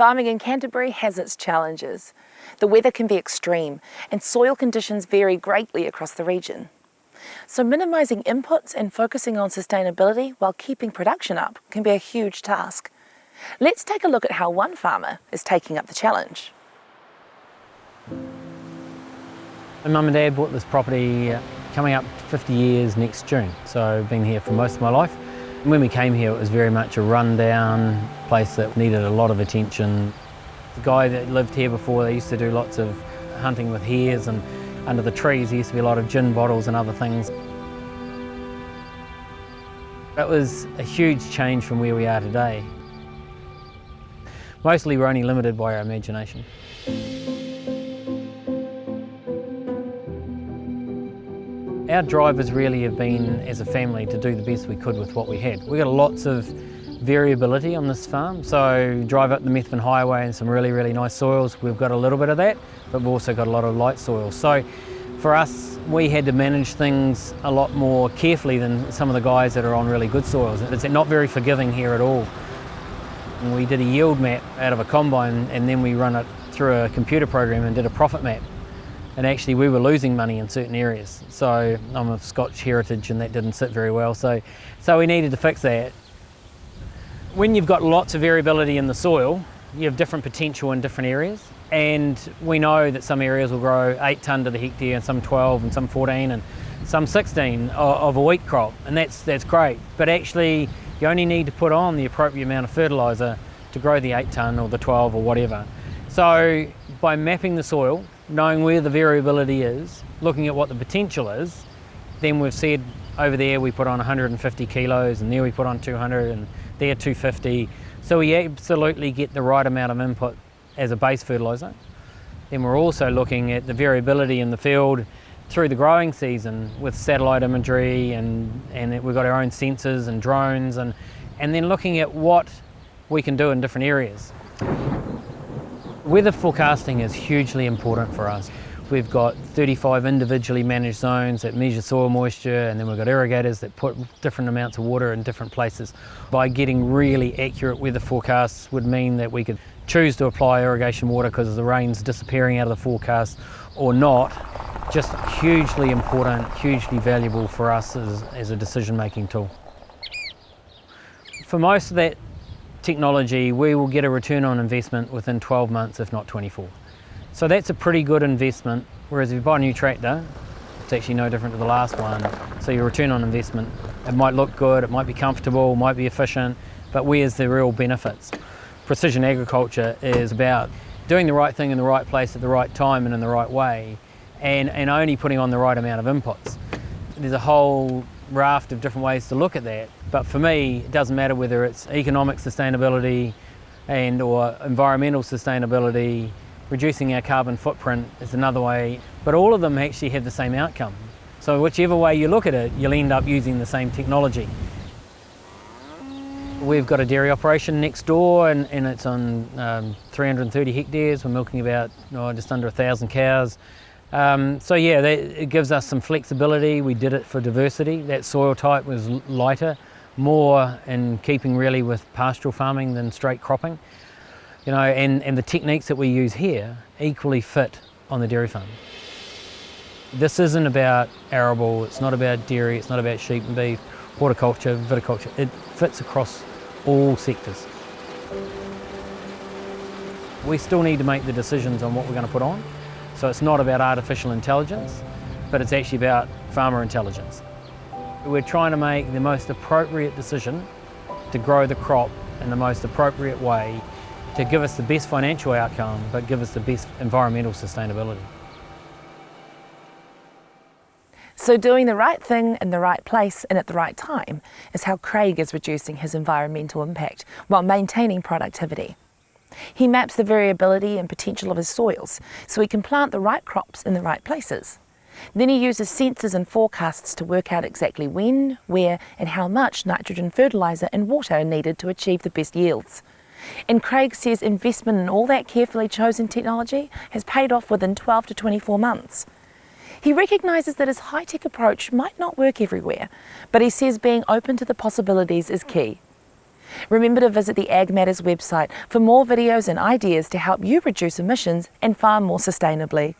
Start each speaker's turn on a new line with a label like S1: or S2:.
S1: Farming in Canterbury has its challenges. The weather can be extreme and soil conditions vary greatly across the region. So minimising inputs and focusing on sustainability while keeping production up can be a huge task. Let's take a look at how one farmer is taking up the challenge.
S2: My mum and dad bought this property coming up 50 years next June, so I've been here for most of my life. When we came here it was very much a rundown place that needed a lot of attention. The guy that lived here before, they used to do lots of hunting with hares and under the trees there used to be a lot of gin bottles and other things. It was a huge change from where we are today. Mostly we're only limited by our imagination. Our drivers really have been, as a family, to do the best we could with what we had. We got lots of variability on this farm, so drive up the Methven Highway and some really, really nice soils, we've got a little bit of that, but we've also got a lot of light soils. So for us, we had to manage things a lot more carefully than some of the guys that are on really good soils. It's not very forgiving here at all. And we did a yield map out of a combine and then we run it through a computer program and did a profit map and actually we were losing money in certain areas. So I'm of Scotch heritage and that didn't sit very well. So, so we needed to fix that. When you've got lots of variability in the soil, you have different potential in different areas. And we know that some areas will grow eight tonne to the hectare and some 12 and some 14 and some 16 of a wheat crop. And that's, that's great. But actually you only need to put on the appropriate amount of fertiliser to grow the eight tonne or the 12 or whatever. So by mapping the soil, knowing where the variability is, looking at what the potential is, then we've said over there we put on 150 kilos and there we put on 200 and there 250. So we absolutely get the right amount of input as a base fertiliser. Then we're also looking at the variability in the field through the growing season with satellite imagery and, and we've got our own sensors and drones and, and then looking at what we can do in different areas. Weather forecasting is hugely important for us. We've got 35 individually managed zones that measure soil moisture and then we've got irrigators that put different amounts of water in different places. By getting really accurate weather forecasts would mean that we could choose to apply irrigation water because the rain's disappearing out of the forecast or not. Just hugely important, hugely valuable for us as, as a decision making tool. For most of that technology, we will get a return on investment within 12 months, if not 24. So that's a pretty good investment, whereas if you buy a new tractor, it's actually no different to the last one. So your return on investment, it might look good, it might be comfortable, might be efficient, but where's the real benefits? Precision agriculture is about doing the right thing in the right place at the right time and in the right way, and, and only putting on the right amount of inputs. There's a whole raft of different ways to look at that. But for me, it doesn't matter whether it's economic sustainability and or environmental sustainability, reducing our carbon footprint is another way, but all of them actually have the same outcome. So whichever way you look at it, you'll end up using the same technology. We've got a dairy operation next door and, and it's on um, 330 hectares. We're milking about oh, just under a thousand cows. Um, so yeah, that, it gives us some flexibility. We did it for diversity. That soil type was lighter, more in keeping really with pastoral farming than straight cropping. You know, and, and the techniques that we use here equally fit on the dairy farm. This isn't about arable, it's not about dairy, it's not about sheep and beef, horticulture, viticulture. It fits across all sectors. We still need to make the decisions on what we're going to put on. So it's not about artificial intelligence, but it's actually about farmer intelligence. We're trying to make the most appropriate decision to grow the crop in the most appropriate way to give us the best financial outcome, but give us the best environmental sustainability.
S1: So doing the right thing in the right place and at the right time is how Craig is reducing his environmental impact while maintaining productivity. He maps the variability and potential of his soils so he can plant the right crops in the right places. Then he uses sensors and forecasts to work out exactly when, where and how much nitrogen fertiliser and water are needed to achieve the best yields. And Craig says investment in all that carefully chosen technology has paid off within 12 to 24 months. He recognises that his high-tech approach might not work everywhere, but he says being open to the possibilities is key. Remember to visit the Ag Matters website for more videos and ideas to help you reduce emissions and farm more sustainably.